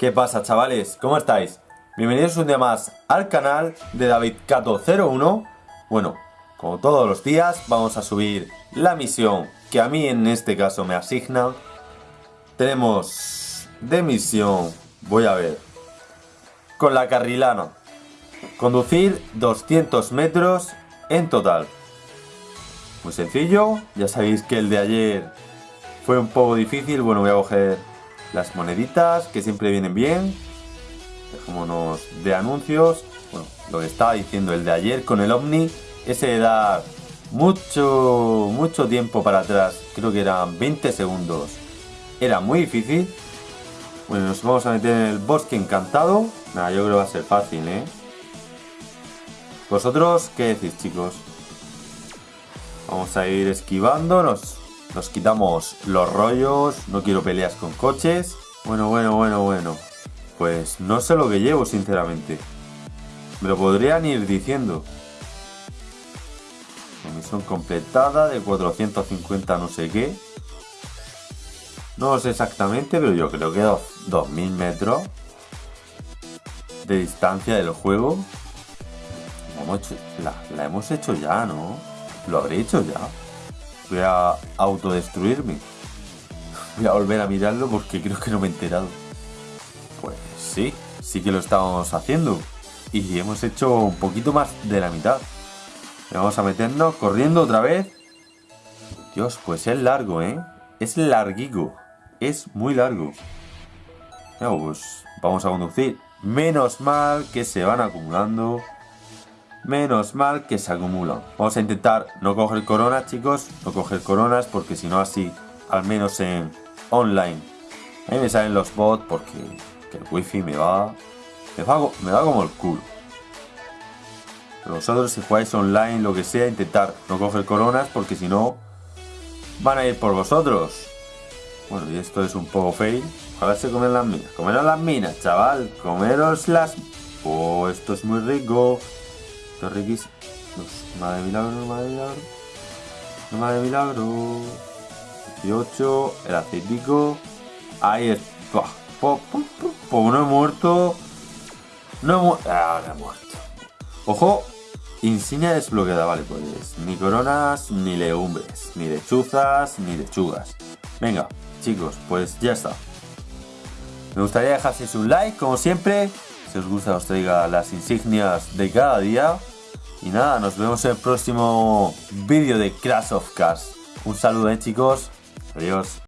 ¿Qué pasa chavales? ¿Cómo estáis? Bienvenidos un día más al canal de David Cato 01 Bueno, como todos los días vamos a subir la misión que a mí en este caso me asignan Tenemos de misión, voy a ver Con la carrilana Conducir 200 metros en total Muy sencillo, ya sabéis que el de ayer fue un poco difícil Bueno, voy a coger las moneditas que siempre vienen bien. Dejémonos de anuncios. Bueno, lo que estaba diciendo el de ayer con el Omni, ese dar mucho, mucho tiempo para atrás, creo que eran 20 segundos, era muy difícil. Bueno, nos vamos a meter en el bosque encantado. Nada, yo creo que va a ser fácil, ¿eh? ¿Vosotros qué decís, chicos? Vamos a ir esquivando, nos quitamos los rollos, no quiero peleas con coches. Bueno, bueno, bueno, bueno. Pues no sé lo que llevo, sinceramente. Me lo podrían ir diciendo. Misión completada de 450 no sé qué. No sé exactamente, pero yo creo que 2000 metros de distancia del juego. La hemos hecho ya, ¿no? Lo habré hecho ya. Voy a autodestruirme. Voy a volver a mirarlo porque creo que no me he enterado. Pues sí, sí que lo estábamos haciendo. Y hemos hecho un poquito más de la mitad. Vamos a meternos corriendo otra vez. Dios, pues es largo, ¿eh? Es larguico. Es muy largo. pues vamos a conducir. Menos mal que se van acumulando. Menos mal que se acumulan. Vamos a intentar no coger coronas, chicos. No coger coronas porque si no así, al menos en online. A me salen los bots porque el wifi me va, me va, me va como el culo. Pero vosotros si jugáis online, lo que sea, intentar no coger coronas porque si no, van a ir por vosotros. Bueno, y esto es un poco fail. A ver si comen las minas. Comeros las minas, chaval. Comeros las... Oh, esto es muy rico. Es riquísimo. Madre milagro, madre milagro. Madre milagro. 18. El aceitico. Ahí está. Pues no he muerto. No he muerto. Ah, no he muerto. Ojo. Insignia desbloqueada. Vale, pues ni coronas, ni legumbres. Ni lechuzas, ni lechugas. Venga, chicos, pues ya está. Me gustaría dejaseis un like, como siempre. Si os gusta os traiga las insignias de cada día. Y nada, nos vemos en el próximo vídeo de Crash of Cars. Un saludo, eh, chicos. Adiós.